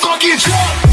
fucking truck.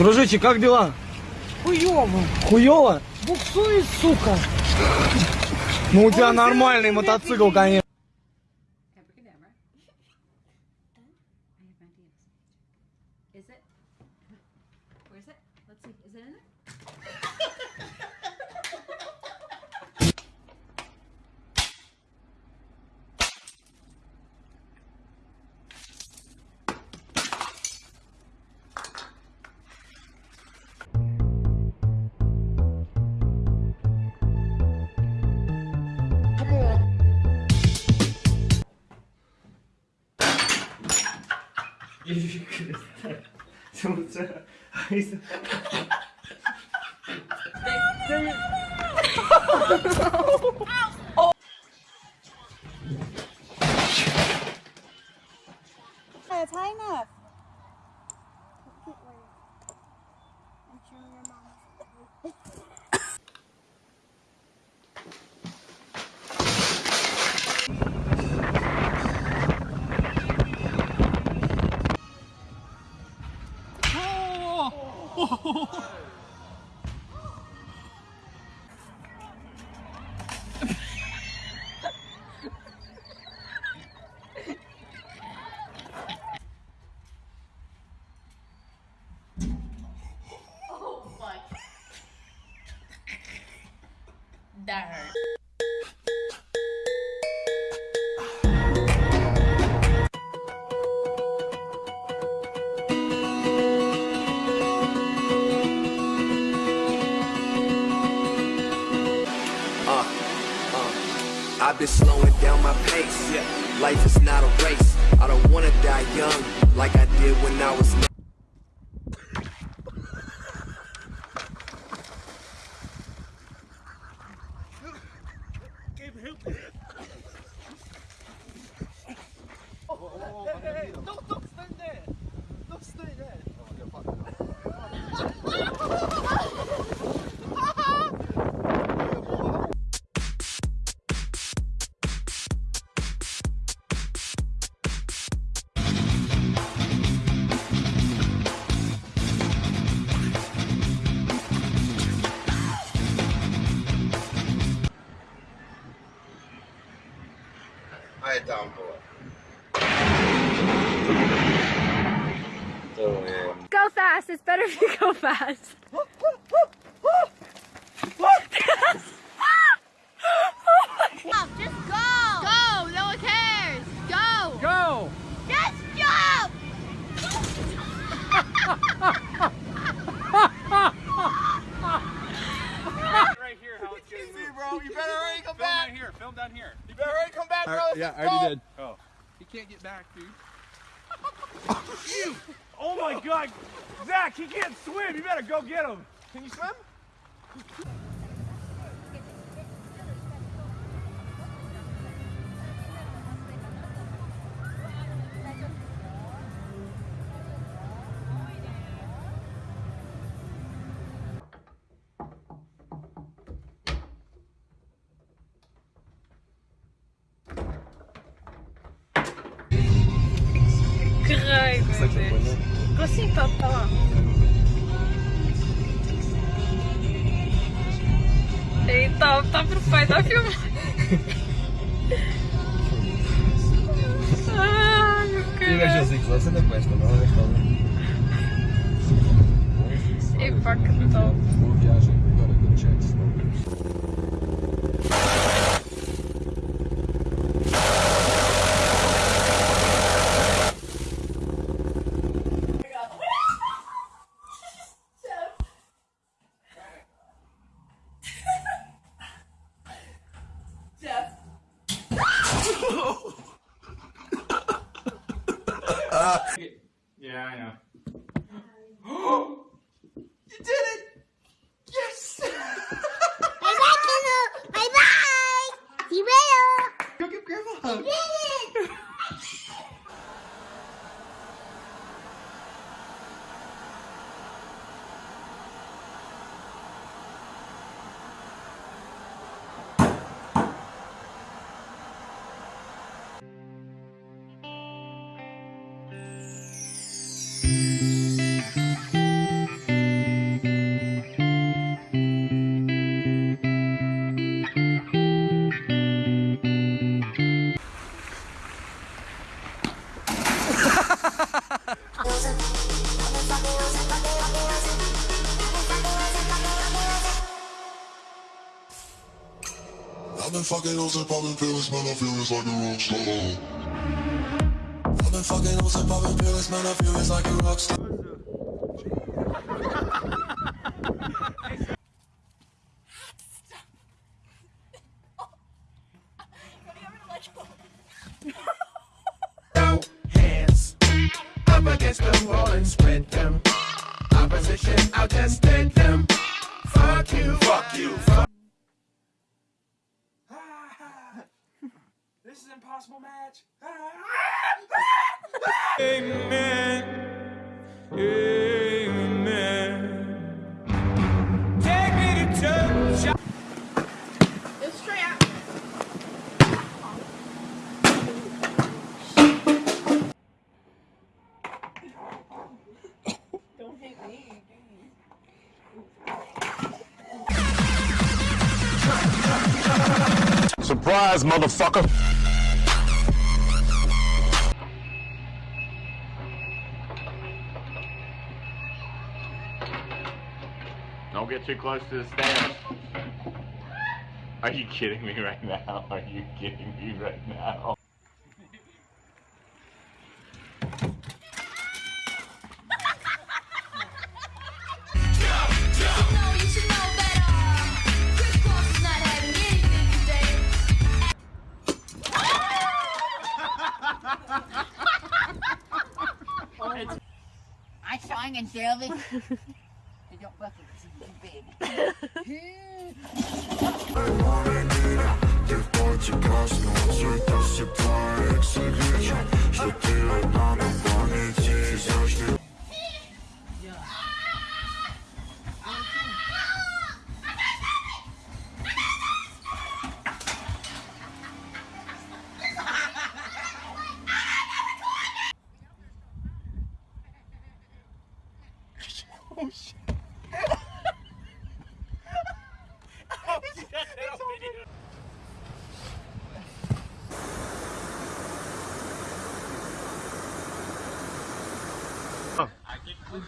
Дружище, как дела? Хуёво. Хуёво? Буксует, сука. Ну у тебя нормальный мотоцикл, конечно. Is it in there? 이렇게 정자 하이사 China. Oh, that hurt. I've been slowing down my pace. Life is not a race. I don't wanna die young like I did when I was. Bro. You better already come Film back. down here. Film down here. You better already come back, bro. yeah, I already did. Oh. He can't get back, dude. Oh my God, Zach, he can't swim. You better go get him. Can you swim? Nossa, que. Assim, tá, tá lá. Eita, tá pro pai da filmagem. Ai, meu cara. Você não. Epa, que top. Yeah, I've been fucking hoes and popping pills, man, I feel it's like a rock star. I've been fucking hoes and popping pills, man, I feel it's like a rock star. against the wall and spread them. Opposition, I'll just them. Fuck you, fuck you, fuck. This is an match. Amen. Amen. Take me to church. It's trap. Surprise, motherfucker. Too close to the stairs. Are you kidding me right now? Are you kidding me right now? No, you should know better. Chris Cross is not having anything today. I'm flying and Shelby. They don't buckle because it's